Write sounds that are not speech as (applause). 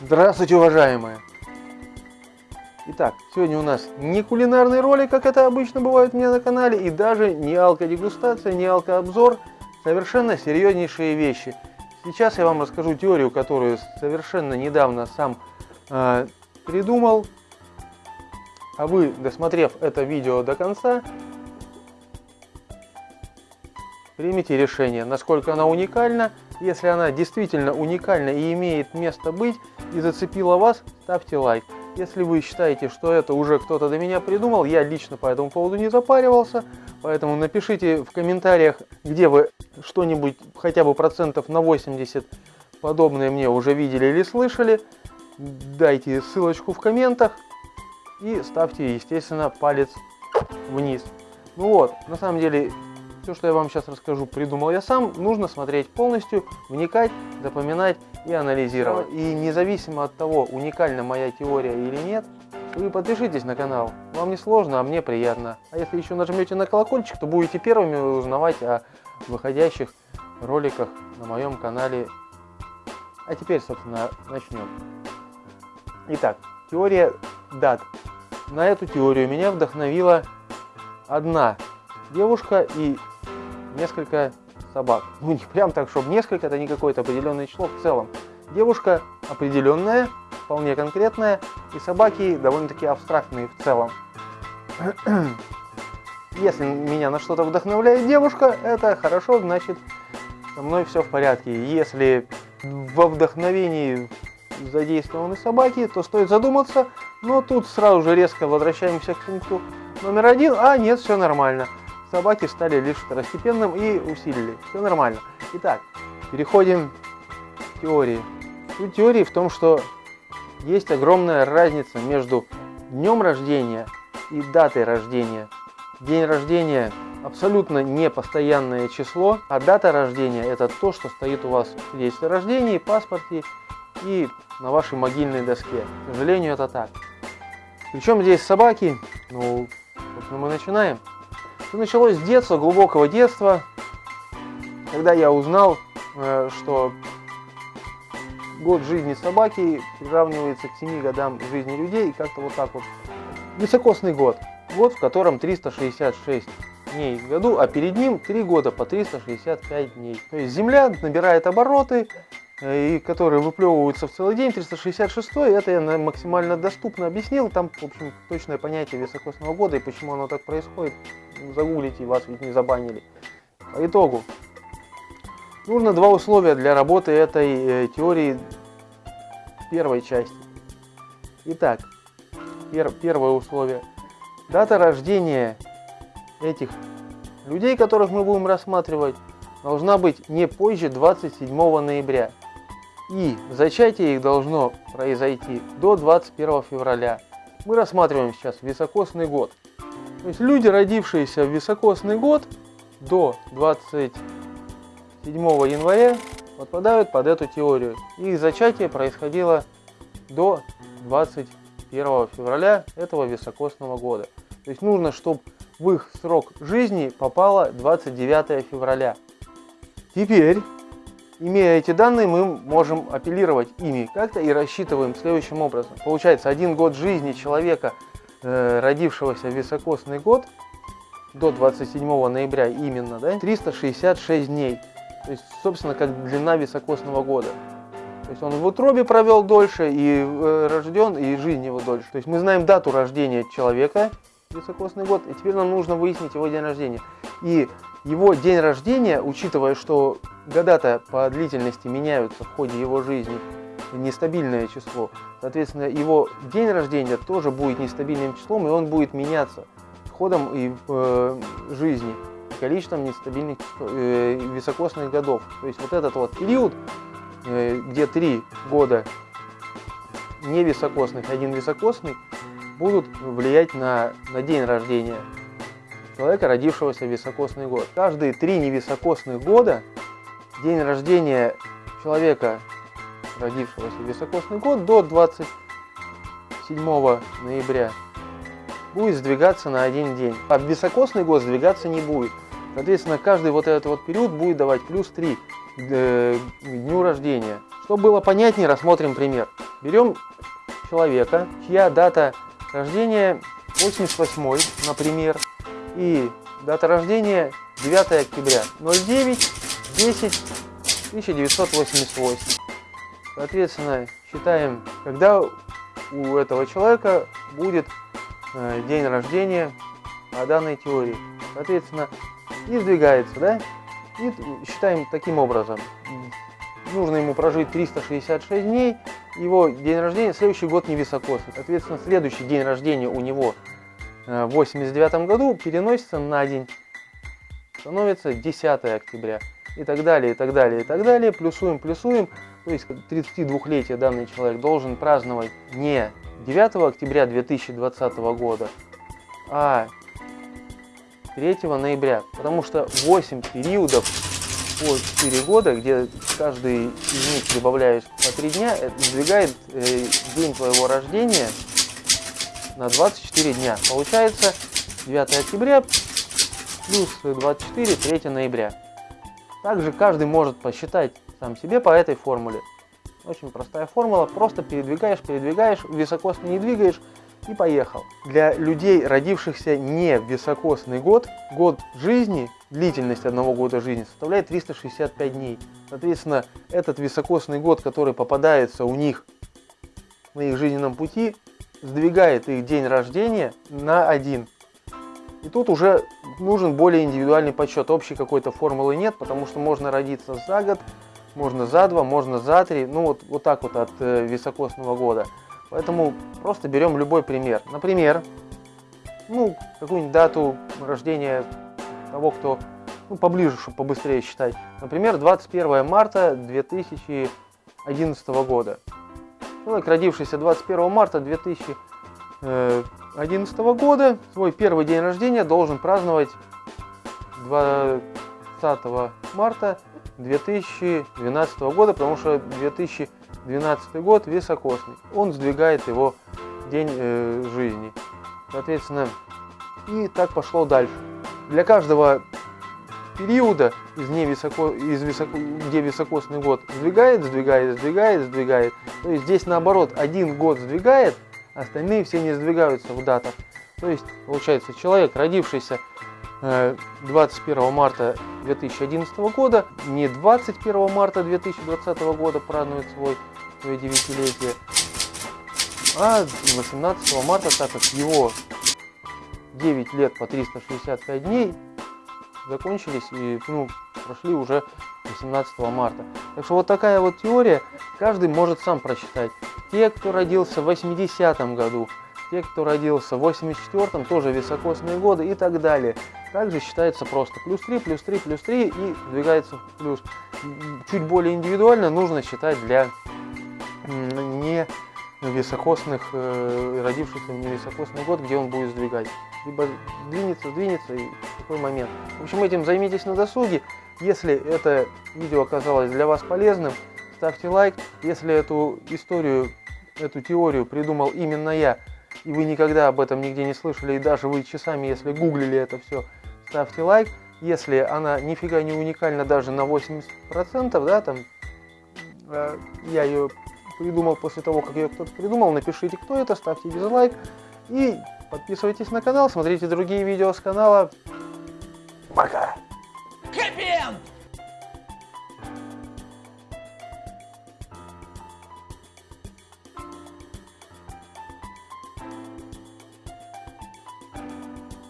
Здравствуйте, уважаемые! Итак, сегодня у нас не кулинарный ролик, как это обычно бывает у меня на канале, и даже не алкодегустация, не алкообзор, совершенно серьезнейшие вещи. Сейчас я вам расскажу теорию, которую совершенно недавно сам э, придумал, а вы, досмотрев это видео до конца, примите решение, насколько она уникальна. Если она действительно уникальна и имеет место быть, и зацепила вас, ставьте лайк. Если вы считаете, что это уже кто-то до меня придумал, я лично по этому поводу не запаривался, поэтому напишите в комментариях, где вы что-нибудь хотя бы процентов на 80 подобное мне уже видели или слышали. Дайте ссылочку в комментах и ставьте, естественно, палец вниз. Ну вот, на самом деле, все, что я вам сейчас расскажу, придумал я сам. Нужно смотреть полностью, вникать, запоминать и анализировать. И независимо от того, уникальна моя теория или нет, вы подпишитесь на канал. Вам не сложно, а мне приятно. А если еще нажмете на колокольчик, то будете первыми узнавать о выходящих роликах на моем канале. А теперь, собственно, начнем. Итак, теория дат. На эту теорию меня вдохновила одна девушка и несколько собак. Ну, не прям так, чтобы несколько, это не какое-то определенное число в целом. Девушка определенная, вполне конкретная, и собаки довольно-таки абстрактные в целом. (clears throat) Если меня на что-то вдохновляет девушка, это хорошо, значит, со мной все в порядке. Если во вдохновении задействованы собаки, то стоит задуматься, но тут сразу же резко возвращаемся к пункту номер один, а нет, все нормально собаки стали лишь второстепенным и усилили. Все нормально. Итак, переходим к теории. Суть теории в том, что есть огромная разница между днем рождения и датой рождения. День рождения абсолютно не постоянное число, а дата рождения это то, что стоит у вас в свидетельстве о рождении, паспорте и на вашей могильной доске. К сожалению, это так. Причем здесь собаки? Ну, собственно, мы начинаем. Началось с детства, глубокого детства, когда я узнал, э, что год жизни собаки приравнивается к 7 годам жизни людей, и как-то вот так вот. Високосный год. Год, в котором 366 дней в году, а перед ним 3 года по 365 дней. То есть Земля набирает обороты, и которые выплевываются в целый день, 366 это я максимально доступно объяснил, там, в общем, точное понятие високосного года и почему оно так происходит, загуглите, вас ведь не забанили. По итогу, нужно два условия для работы этой э, теории первой части. Итак, пер, первое условие. Дата рождения этих людей, которых мы будем рассматривать, должна быть не позже 27 ноября. И зачатие их должно произойти до 21 февраля. Мы рассматриваем сейчас високосный год. То есть люди, родившиеся в високосный год до 27 января, подпадают под эту теорию. Их зачатие происходило до 21 февраля этого високосного года. То есть нужно, чтобы в их срок жизни попало 29 февраля. Теперь Имея эти данные, мы можем апеллировать ими как-то и рассчитываем следующим образом. Получается, один год жизни человека, э, родившегося в високосный год, до 27 ноября именно, да, 366 дней. То есть, собственно, как длина високосного года. То есть он в утробе провел дольше, и э, рожден, и жизнь его дольше. То есть мы знаем дату рождения человека, високосный год, и теперь нам нужно выяснить его день рождения. И его день рождения, учитывая, что года-то по длительности меняются в ходе его жизни, нестабильное число, соответственно, его день рождения тоже будет нестабильным числом, и он будет меняться ходом и э, жизни, количеством нестабильных э, високосных годов. То есть вот этот вот период, э, где три года не високосных, один високосный, будут влиять на, на день рождения человека, родившегося в високосный год. Каждые три невисокосных года день рождения человека, родившегося в високосный год, до 27 ноября будет сдвигаться на один день. А в високосный год сдвигаться не будет. Соответственно, каждый вот этот вот период будет давать плюс 3 к дню рождения. Чтобы было понятнее, рассмотрим пример. Берем человека, чья дата рождения 88, например, и дата рождения 9 октября 09 10 1988. Соответственно, считаем, когда у этого человека будет э, день рождения по данной теории. Соответственно, и сдвигается, да? И считаем таким образом. Нужно ему прожить 366 дней, его день рождения, следующий год не високосный. Соответственно, следующий день рождения у него э, в 89 году переносится на день, становится 10 октября. И так далее, и так далее, и так далее. Плюсуем, плюсуем. То есть 32-летие данный человек должен праздновать не 9 октября 2020 года, а 3 ноября. Потому что 8 периодов по 4 года, где каждый из них прибавляешь по 3 дня, это сдвигает э, день твоего рождения на 24 дня. Получается 9 октября плюс 24, 3 ноября. Также каждый может посчитать сам себе по этой формуле. Очень простая формула, просто передвигаешь, передвигаешь, високосно не двигаешь и поехал. Для людей, родившихся не в високосный год, год жизни, длительность одного года жизни составляет 365 дней. Соответственно, этот високосный год, который попадается у них на их жизненном пути, сдвигает их день рождения на один. И тут уже нужен более индивидуальный подсчет. Общей какой-то формулы нет, потому что можно родиться за год, можно за два, можно за три, ну вот, вот так вот от э, високосного года. Поэтому просто берем любой пример. Например, ну, какую-нибудь дату рождения того, кто ну, поближе, чтобы побыстрее считать. Например, 21 марта 2011 года. Человек, родившийся 21 марта 2011 года, свой первый день рождения должен праздновать 20 марта 2012 года, потому что 2000 12 год високосный. Он сдвигает его день э, жизни. Соответственно, и так пошло дальше. Для каждого периода, из, невысоко, из высоко, где високосный год, сдвигает, сдвигает, сдвигает, сдвигает. То есть здесь наоборот, один год сдвигает, остальные все не сдвигаются в датах. То есть, получается, человек, родившийся 21 э, марта 2011 года, не 21 марта 2020 года празднует свой свое девятилетие, а 18 марта, так как его 9 лет по 365 дней закончились и ну, прошли уже 18 марта. Так что вот такая вот теория, каждый может сам прочитать. Те, кто родился в 80 году, те, кто родился в 84-м, тоже високосные годы и так далее. Также считается просто плюс 3, плюс 3, плюс 3 и двигается в плюс. Чуть более индивидуально нужно считать для не високосных, э, родившихся в невисокосный год, где он будет сдвигать. Либо двинется, двинется и такой момент. В общем, этим займитесь на досуге. Если это видео оказалось для вас полезным, ставьте лайк. Если эту историю, эту теорию придумал именно я, и вы никогда об этом нигде не слышали, и даже вы часами, если гуглили это все, ставьте лайк. Если она нифига не уникальна даже на 80%, да, там, э, я ее придумал после того, как ее кто-то придумал, напишите, кто это, ставьте дизлайк и подписывайтесь на канал, смотрите другие видео с канала. Пока!